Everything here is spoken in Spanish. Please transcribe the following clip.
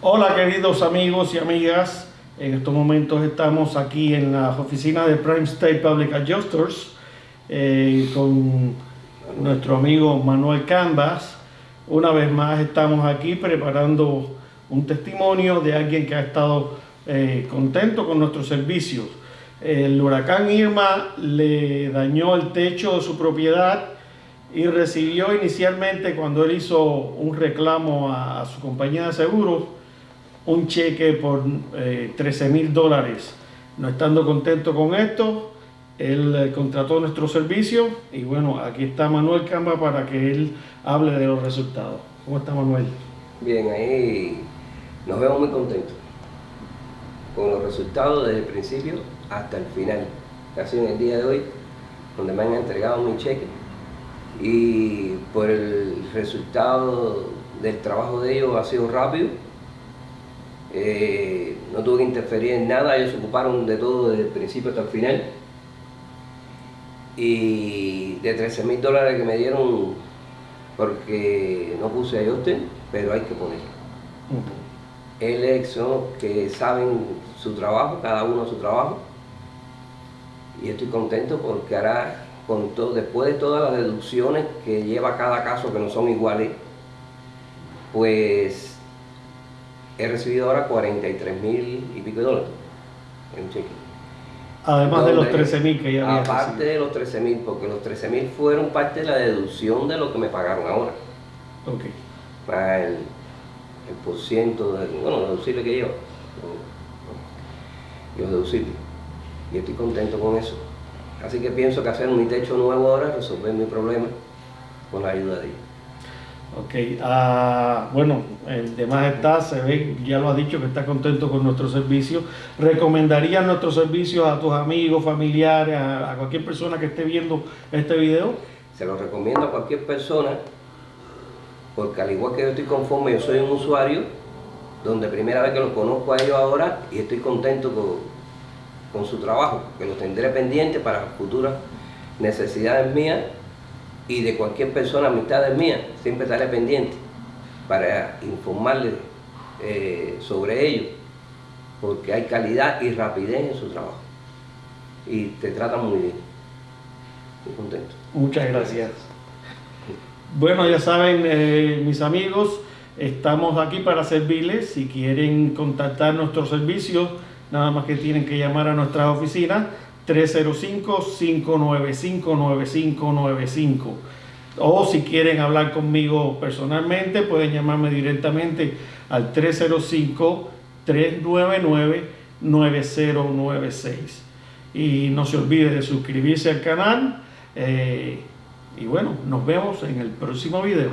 Hola queridos amigos y amigas, en estos momentos estamos aquí en las oficinas de Prime State Public Adjusters eh, con nuestro amigo Manuel Canvas. Una vez más estamos aquí preparando un testimonio de alguien que ha estado eh, contento con nuestros servicios. El huracán Irma le dañó el techo de su propiedad y recibió inicialmente cuando él hizo un reclamo a, su compañía de seguros un cheque por 13 eh, mil dólares. No estando contento con esto, él eh, contrató nuestro servicio y bueno, aquí está Manuel Camba para que él hable de los resultados. ¿Cómo está Manuel? Bien, ahí nos vemos muy contentos con los resultados desde el principio hasta el final. Casi en el día de hoy, donde me han entregado mi cheque y por el resultado del trabajo de ellos ha sido rápido. Eh, no tuve que interferir en nada, ellos se ocuparon de todo desde el principio hasta el final. Y de 13 mil dólares que me dieron porque no puse ajuste, pero hay que poner. El EXO que saben su trabajo, cada uno su trabajo. Y estoy contento porque hará con todo, después de todas las deducciones que lleva cada caso que no son iguales, pues he recibido ahora 43 mil y pico de dólares en un cheque. Además de los 13 mil que ya había Aparte de los 13 mil, porque los 13 mil fueron parte de la deducción de lo que me pagaron ahora. Ok. Para el, el por ciento, de, bueno, deducible que yo. Yo deducible. Y estoy contento con eso. Así que pienso que hacer mi techo nuevo ahora, resolver mi problema con la ayuda de ellos. Ok, uh, bueno, el demás está, se ve, ya lo ha dicho, que está contento con nuestro servicio. ¿Recomendarías nuestros servicios a tus amigos, familiares, a, cualquier persona que esté viendo este video? Se lo recomiendo a cualquier persona, porque al igual que yo estoy conforme, yo soy un usuario, donde primera vez que los conozco a ellos ahora y estoy contento con, con su trabajo, que lo tendré pendiente para futuras necesidades mías y de cualquier persona, amistades mías, siempre estaré pendiente para informarles eh, sobre ello, porque hay calidad y rapidez en su trabajo y te tratan muy bien. Estoy contento. Muchas gracias. Bueno, ya saben, eh, mis amigos, estamos aquí para servirles. Si quieren contactar nuestros servicios, nada más que tienen que llamar a nuestras oficinas 305-595-9595 o si quieren hablar conmigo personalmente pueden llamarme directamente al 305-399-9096 y no se olvide de suscribirse al canal eh, y bueno, nos vemos en el próximo video.